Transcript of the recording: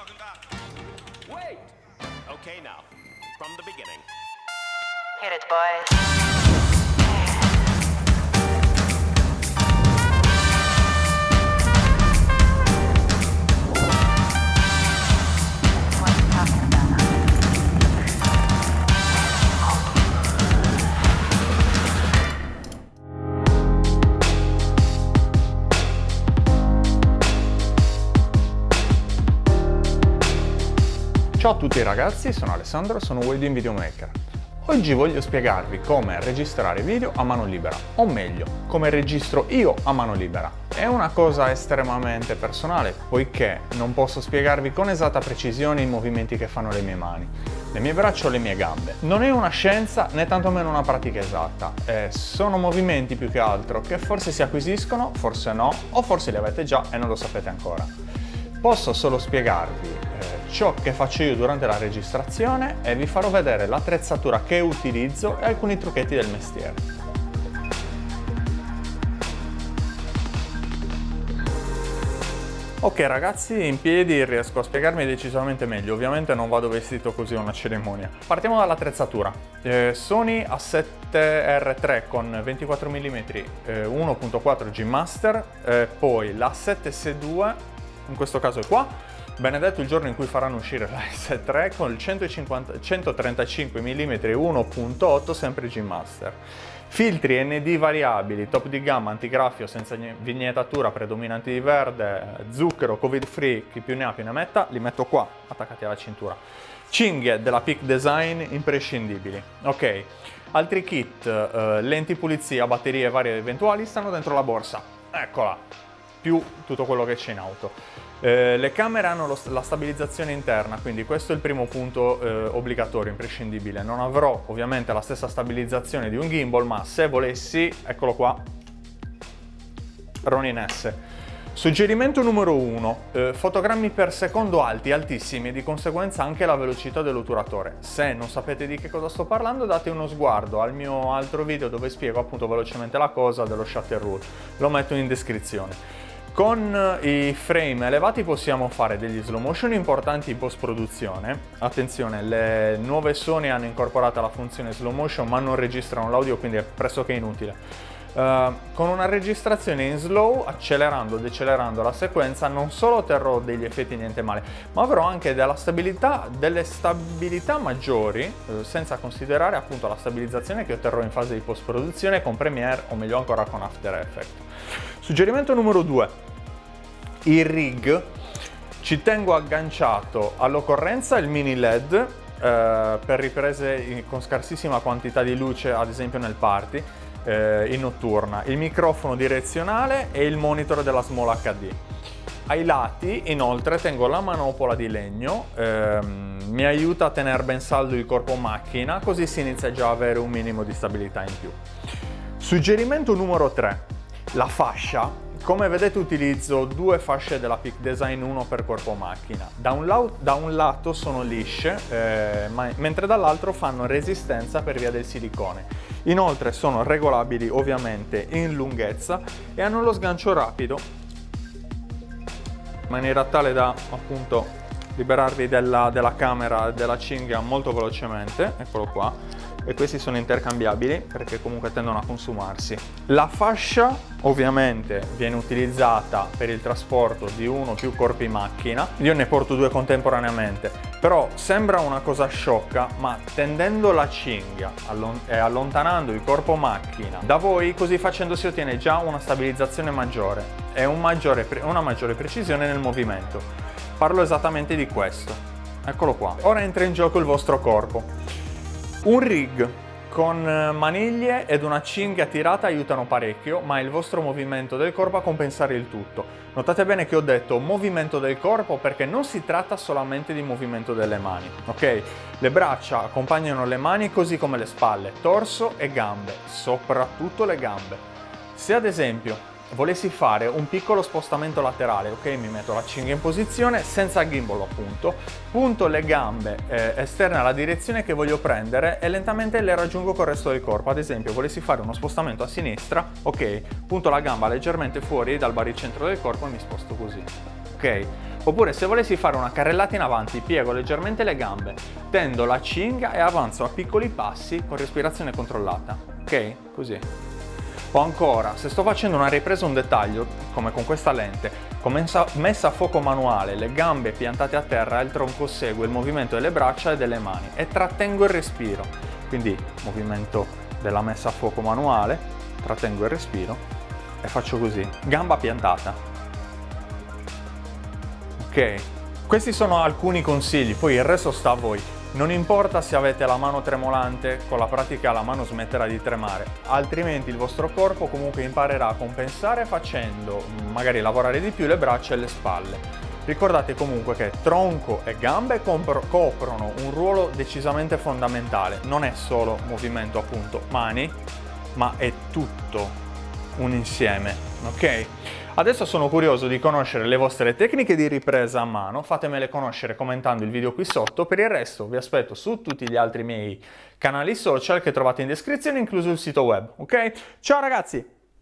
talking about? Wait! Okay, now, from the beginning. Hit it, boys. Ciao a tutti ragazzi, sono Alessandro e sono Wedding Videomaker. Oggi voglio spiegarvi come registrare video a mano libera, o meglio, come registro io a mano libera. È una cosa estremamente personale, poiché non posso spiegarvi con esatta precisione i movimenti che fanno le mie mani, le mie braccia o le mie gambe. Non è una scienza né tantomeno una pratica esatta, eh, sono movimenti più che altro che forse si acquisiscono, forse no, o forse li avete già e non lo sapete ancora. Posso solo spiegarvi ciò che faccio io durante la registrazione e vi farò vedere l'attrezzatura che utilizzo e alcuni trucchetti del mestiere. Ok ragazzi, in piedi riesco a spiegarmi decisamente meglio, ovviamente non vado vestito così a una cerimonia. Partiamo dall'attrezzatura. Eh, Sony A7R3 con 24 mm eh, 1.4 G Master, eh, poi la 7S2, in questo caso è qua, benedetto il giorno in cui faranno uscire la S3 con il 150 135 mm 1.8 sempre G Master. Filtri ND variabili, top di gamma, antigraffio senza vignettatura, predominanti di verde, zucchero, covid free, chi più ne ha più ne metta, li metto qua, attaccati alla cintura. Cinghie della Peak Design imprescindibili. Ok, altri kit, eh, lenti pulizia, batterie varie eventuali stanno dentro la borsa. Eccola, più tutto quello che c'è in auto. Eh, le camere hanno lo- la stabilizzazione interna, quindi questo è il primo punto eh, obbligatorio, imprescindibile. Non avrò ovviamente la stessa stabilizzazione di un gimbal, ma se volessi, eccolo qua, Ronin S. Suggerimento numero 1, fotogrammi per secondo alti, altissimi e di conseguenza anche la velocità dell'otturatore. Se non sapete di che cosa sto parlando date uno sguardo al mio altro video dove spiego appunto velocemente la cosa dello shutter rule, lo metto in descrizione. Con i frame elevati possiamo fare degli slow motion importanti in post produzione. Attenzione, le nuove Sony hanno incorporato la funzione slow motion ma non registrano l'audio quindi è pressoché inutile. Uh, con una registrazione in slow, accelerando e decelerando la sequenza, non solo otterrò degli effetti niente male, ma avrò anche stabilità, delle stabilità maggiori, uh, senza considerare appunto la stabilizzazione che otterrò in fase di post produzione con Premiere o meglio ancora con After Effects. Suggerimento numero 2. Il rig ci tengo agganciato all'occorrenza il mini LED eh, per riprese con scarsissima quantità di luce, ad esempio nel party, eh, in notturna, il microfono direzionale e il monitor della Small HD. Ai lati inoltre tengo la manopola di legno, ehm, mi aiuta a tenere ben saldo il corpo macchina così si inizia già a avere un minimo di stabilità in più. Suggerimento numero 3, la fascia. Come vedete utilizzo due fasce della Peak Design 1 per corpo macchina. Da un, lau- da un lato sono lisce, eh, mentre dall'altro fanno resistenza per via del silicone. Inoltre sono regolabili ovviamente in lunghezza e hanno lo sgancio rapido in maniera tale da appunto liberarvi della, della camera della cinghia molto velocemente, eccolo qua, e questi sono intercambiabili perché comunque tendono a consumarsi. La fascia ovviamente viene utilizzata per il trasporto di uno o più corpi macchina, io ne porto due contemporaneamente, però sembra una cosa sciocca, ma tendendo la cinghia e allontanando il corpo macchina da voi, così facendo si ottiene già una stabilizzazione maggiore e un maggiore una maggiore precisione nel movimento. Parlo esattamente di questo. Eccolo qua. Ora entra in gioco il vostro corpo. Un rig con eh, maniglie ed una cinghia tirata aiutano parecchio, ma è il vostro movimento del corpo a compensare il tutto. Notate bene che ho detto movimento del corpo perché non si tratta solamente di movimento delle mani, ok? Le braccia accompagnano le mani così come le spalle, torso e gambe, soprattutto le gambe. Se ad esempio volessi fare un piccolo spostamento laterale, ok, mi metto la cinghia in posizione senza gimbal appunto, punto le gambe eh, esterne alla direzione che voglio prendere e lentamente le raggiungo col resto del corpo. Ad esempio, volessi fare uno spostamento a sinistra, ok, punto la gamba leggermente fuori dal baricentro del corpo e mi sposto così. Ok, Oppure se volessi fare una carrellata in avanti, piego leggermente le gambe, tendo la cinghia e avanzo a piccoli passi con respirazione controllata. Ok? Così. O ancora, se sto facendo una ripresa un dettaglio, come con questa lente, con messa a fuoco manuale, le gambe piantate a terra, il tronco segue il movimento delle braccia e delle mani e trattengo il respiro. Quindi movimento della messa a fuoco manuale, trattengo il respiro e faccio così, gamba piantata. Ok, questi sono alcuni consigli, poi il resto sta a voi. Non importa se avete la mano tremolante, con la pratica la mano smetterà di tremare, altrimenti il vostro corpo comunque imparerà a compensare facendo magari lavorare di più le braccia e le spalle. Ricordate comunque che tronco e gambe coprono un ruolo decisamente fondamentale, non è solo movimento appunto mani, ma è tutto un insieme, ok? Adesso sono curioso di conoscere le vostre tecniche di ripresa a mano, fatemele conoscere commentando il video qui sotto, per il resto vi aspetto su tutti gli altri miei canali social che trovate in descrizione, incluso il sito web, ok? Ciao ragazzi!